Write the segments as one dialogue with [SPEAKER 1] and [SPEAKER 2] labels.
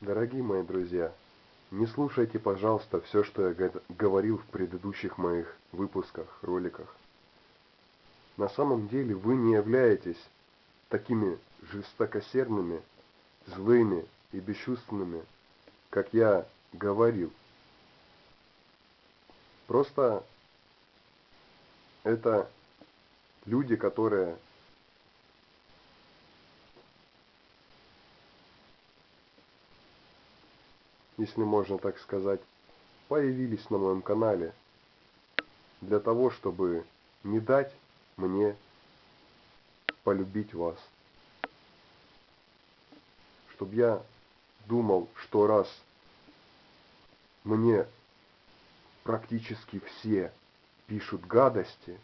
[SPEAKER 1] Дорогие мои друзья, не слушайте, пожалуйста, все, что я говорил в предыдущих моих выпусках, роликах. На самом деле вы не являетесь такими жестокосердными, злыми и бесчувственными, как я говорил. Просто это люди, которые если можно так сказать, появились на моем канале для того, чтобы не дать мне полюбить вас. Чтобы я думал, что раз мне практически все пишут гадости,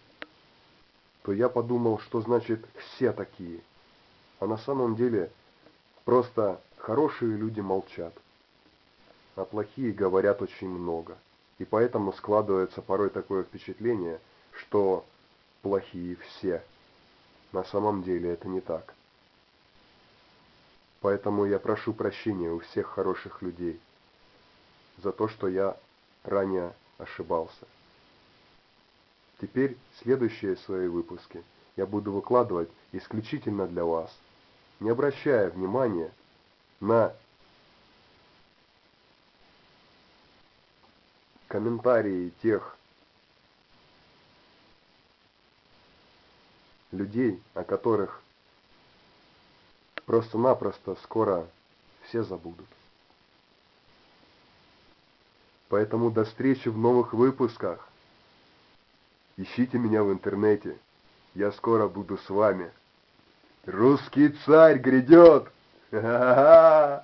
[SPEAKER 1] то я подумал, что значит все такие. А на самом деле просто хорошие люди молчат а плохие говорят очень много. И поэтому складывается порой такое впечатление, что плохие все. На самом деле это не так. Поэтому я прошу прощения у всех хороших людей за то, что я ранее ошибался. Теперь следующие свои выпуски я буду выкладывать исключительно для вас, не обращая внимания на комментарии тех людей, о которых просто-напросто скоро все забудут. Поэтому до встречи в новых выпусках. Ищите меня в интернете. Я скоро буду с вами. Русский царь грядет! Ха-ха-ха!